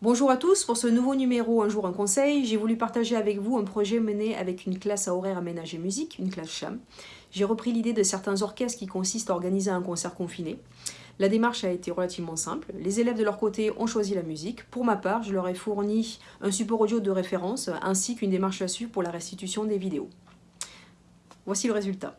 Bonjour à tous, pour ce nouveau numéro Un jour un conseil, j'ai voulu partager avec vous un projet mené avec une classe à horaire aménagé musique, une classe CHAM. J'ai repris l'idée de certains orchestres qui consistent à organiser un concert confiné. La démarche a été relativement simple. Les élèves de leur côté ont choisi la musique. Pour ma part, je leur ai fourni un support audio de référence ainsi qu'une démarche à suivre pour la restitution des vidéos. Voici le résultat.